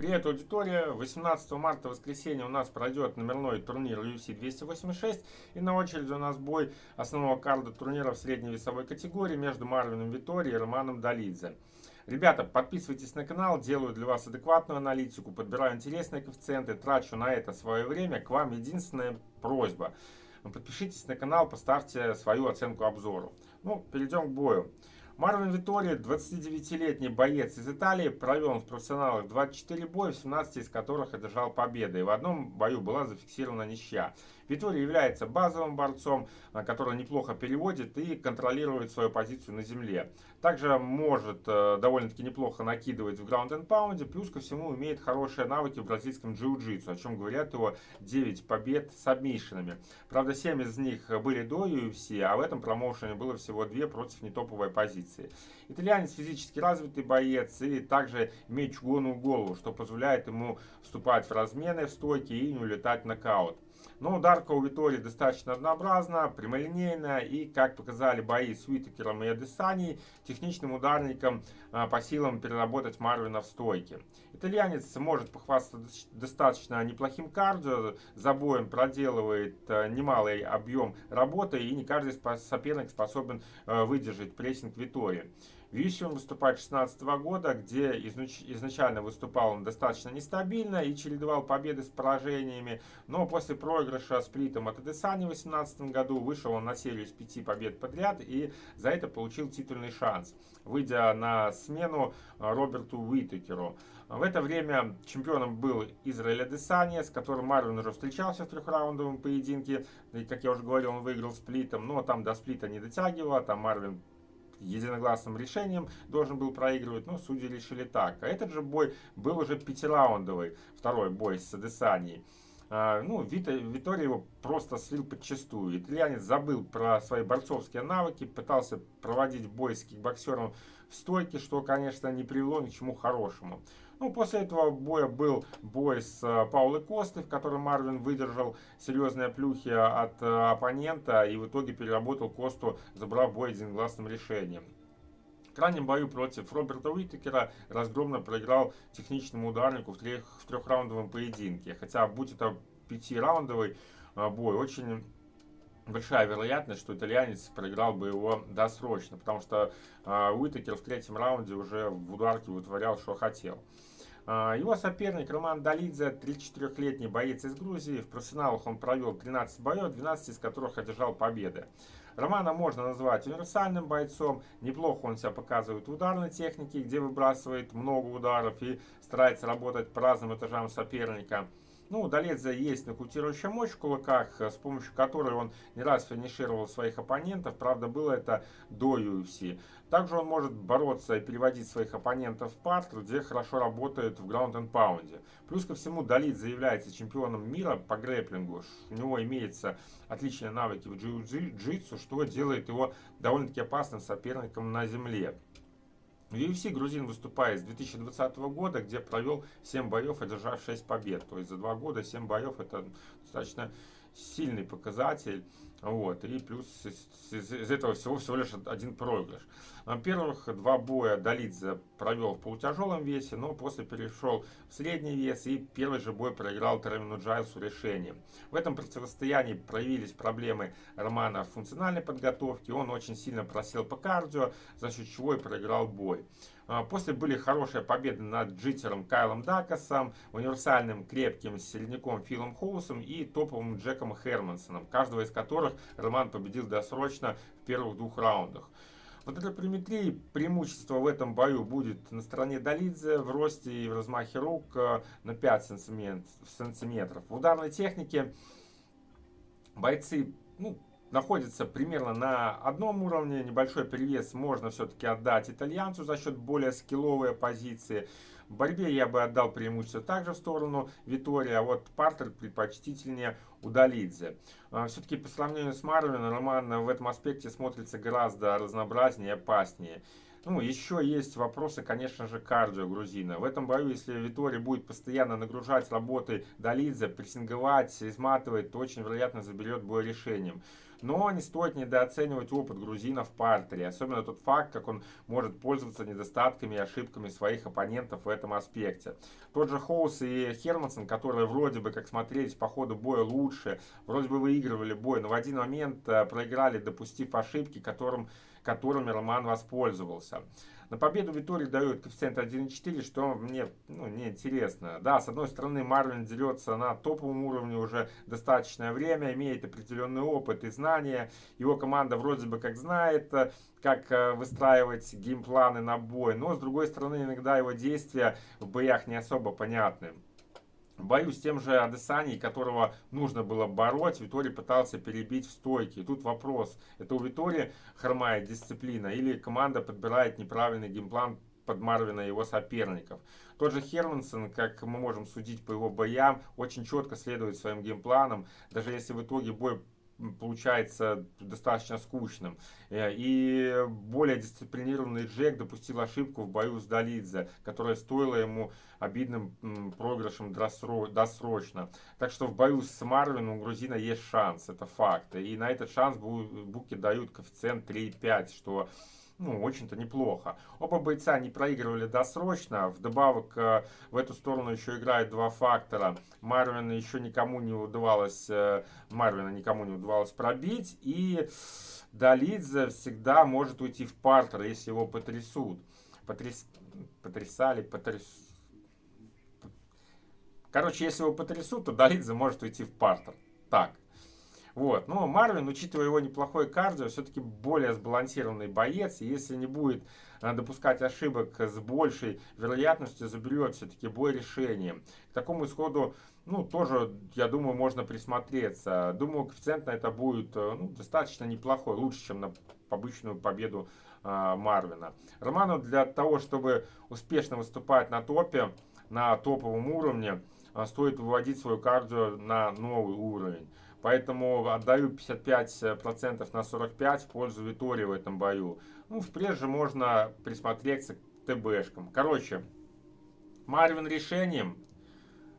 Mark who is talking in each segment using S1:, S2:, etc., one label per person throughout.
S1: Привет, аудитория! 18 марта, воскресенье, у нас пройдет номерной турнир UFC 286. И на очереди у нас бой основного карда турнира в средней весовой категории между Марвином Витори и Романом Долидзе. Ребята, подписывайтесь на канал, делаю для вас адекватную аналитику, подбираю интересные коэффициенты, трачу на это свое время. К вам единственная просьба. Подпишитесь на канал, поставьте свою оценку обзору. Ну, перейдем к бою. Марвин Витори, 29-летний боец из Италии, провел в профессионалах 24 боя, 17 из которых одержал победы. И в одном бою была зафиксирована ничья. Витори является базовым борцом, э, который неплохо переводит и контролирует свою позицию на земле. Также может э, довольно-таки неплохо накидывать в граунд and паунде, плюс ко всему имеет хорошие навыки в бразильском джиу-джитсу, о чем говорят его 9 побед с обмишинами. Правда, 7 из них были до UFC, а в этом промоушене было всего 2 против нетоповой позиции. Итальянец физически развитый боец и также имеет чугунную голову, что позволяет ему вступать в размены в стойке и не улетать в нокаут. Но ударка у Витории достаточно однообразна, прямолинейная и, как показали бои с Уитакером и Адесани, техничным ударником а, по силам переработать Марвина в стойке. Итальянец может похвастаться достаточно неплохим кардио, за боем проделывает а, немалый объем работы и не каждый соперник способен а, выдержать прессинг Витории. В UFC он выступает 2016 года, где изначально выступал он достаточно нестабильно и чередовал победы с поражениями, но после проигрыша сплитом от Адесани в 2018 году вышел он на серию из пяти побед подряд и за это получил титульный шанс, выйдя на смену Роберту Уитекеру. В это время чемпионом был Израиль Адесания, с которым Марвин уже встречался в трехраундовом поединке. И, как я уже говорил, он выиграл сплитом, но там до сплита не дотягивало, там Марвин единогласным решением должен был проигрывать, но судьи решили так. А этот же бой был уже пятираундовый, второй бой с Адесанией. А, ну, Вита, его просто слил подчастую. Итальянец забыл про свои борцовские навыки, пытался проводить бой с кикбоксером в стойке, что, конечно, не привело ни к чему хорошему. Ну, после этого боя был бой с э, Паулой Костой, в котором Марвин выдержал серьезные плюхи от э, оппонента и в итоге переработал Косту, забрав бой единогласным решением. В крайнем бою против Роберта Уитекера разгромно проиграл техничному ударнику в, трех, в трехраундовом поединке. Хотя, будь это пятираундовый э, бой, очень большая вероятность, что итальянец проиграл бы его досрочно, потому что э, Уитекер в третьем раунде уже в ударке вытворял, что хотел. А, его соперник Роман Долидзе, 34-летний боец из Грузии. В профессионалах он провел 13 боев, 12 из которых одержал победы. Романа можно назвать универсальным бойцом. Неплохо он себя показывает в ударной технике, где выбрасывает много ударов и старается работать по разным этажам соперника. Ну, Доледзе есть нокаутирующая мощь в кулаках, с помощью которой он не раз финишировал своих оппонентов. Правда, было это до UFC. Также он может бороться и переводить своих оппонентов в парт, где хорошо работает в граунд and паунде. Плюс ко всему, Долид заявляется чемпионом мира по грэплингу. У него имеются отличные навыки в джиу-джитсу, что делает его довольно-таки опасным соперником на земле. В UFC грузин выступает с 2020 года, где провел 7 боев, одержав 6 побед. То есть за 2 года 7 боев это достаточно сильный показатель. Вот, и плюс из, из, этого всего всего лишь один проигрыш. Первых два боя Долидзе провел в полутяжелом весе, но после перешел в средний вес и первый же бой проиграл Теремину Джайлсу решением. В этом противостоянии проявились проблемы Романа в функциональной подготовке, он очень сильно просел по кардио, за счет чего и проиграл бой. А, после были хорошие победы над джитером Кайлом Дакасом, универсальным крепким середняком Филом Хоусом и топовым Джеком Хермансоном, каждого из которых Роман победил досрочно в первых двух раундах. Вот этой приметрии преимущество в этом будет на стороне Долидзе в росте и в размахе рук э, на 5 сантиметров. В ударной технике бойцы ну, находятся примерно на одном уровне. Небольшой перевес можно все-таки отдать итальянцу за счет более скилловой позиции. В борьбе я бы отдал преимущество также в сторону Витория, а вот Партер предпочтительнее Удалидзе. А, Все-таки по сравнению с Марвином, Роман в этом аспекте смотрится гораздо разнообразнее и опаснее. Ну, еще есть вопросы, конечно же, кардио грузина. В этом бою, если Витори будет постоянно нагружать работы Долидзе, прессинговать, изматывать, то очень вероятно заберет бой решением. Но не стоит недооценивать опыт грузина в партере, особенно тот факт, как он может пользоваться недостатками и ошибками своих оппонентов в этом аспекте. Тот же Хоус и Хермансон, которые вроде бы как смотрелись по ходу боя лучше, вроде бы выигрывали бой, но в один момент э, проиграли, допустив ошибки, которым, которыми Роман воспользовался. На победу Витории дают коэффициент 1,4, что мне ну, не интересно. Да, с одной стороны, Марвин дерется на топовом уровне уже достаточное время, имеет определенный опыт и знания. Его команда вроде бы как знает, как э, выстраивать game plan ы на бой. Но, с другой стороны, иногда его действия в боях не особо понятны. Боюсь с тем же Адесани, которого нужно было бороть, Витори пытался перебить в стойке. И тут вопрос, это у Витори хромает дисциплина или команда подбирает неправильный game plan под Марвина и его соперников. Тот же Хермансон, как мы можем судить по его боям, очень четко следует своим game plan ам. Даже если в итоге бой получается достаточно скучным. Э, и более дисциплинированный Джек допустил ошибку в бою с Долидзе, которая стоила ему обидным проигрышем досрочно. Так что в бою с Марвином у грузина есть шанс, это факт. И на этот шанс буки дают коэффициент 3,5, что ну, очень-то неплохо. Оба бойца не проигрывали досрочно. Вдобавок э, в эту сторону еще играют два фактора. Марвина еще никому не удавалось, э, Марвина никому не удавалось пробить. И Долидзе всегда может уйти в партер, если его потрясут. Потряс... Потрясали, потряс... Короче, если его потрясут, то Долидзе может уйти в партер. Так. Вот. Но Марвин, учитывая его неплохой кардио, все-таки более сбалансированный боец. И если не будет э, допускать ошибок с большей вероятностью, заберет все-таки бой решением. К такому исходу, ну, тоже, я думаю, можно присмотреться. Думаю, коэффициент на это будет э, ну, достаточно неплохой, лучше, чем на обычную победу э, Марвина. Роману для того, чтобы успешно выступать на топе, на топовом уровне, э, стоит выводить свою кардио на новый уровень. Поэтому отдаю 55% на 45% в пользу Витории в этом бою. Ну, впредь же можно присмотреться к ТБшкам. Короче, Марвин решением.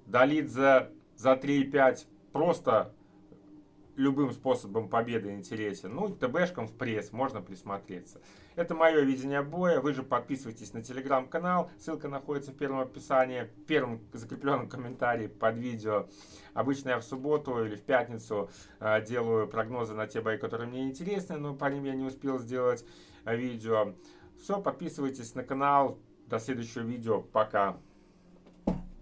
S1: Долит за, за 3,5 просто любым способом победы интересен. Ну и ТБшкам в пресс можно присмотреться. Это мое видение боя. Вы же подписывайтесь на телеграм-канал. Ссылка находится в первом описании, в первом закрепленном комментарии под видео. Обычно я в субботу или в пятницу э, делаю прогнозы на те бои, которые мне интересны, но по ним я не успел сделать э, видео. Все, подписывайтесь на канал. До следующего видео. Пока.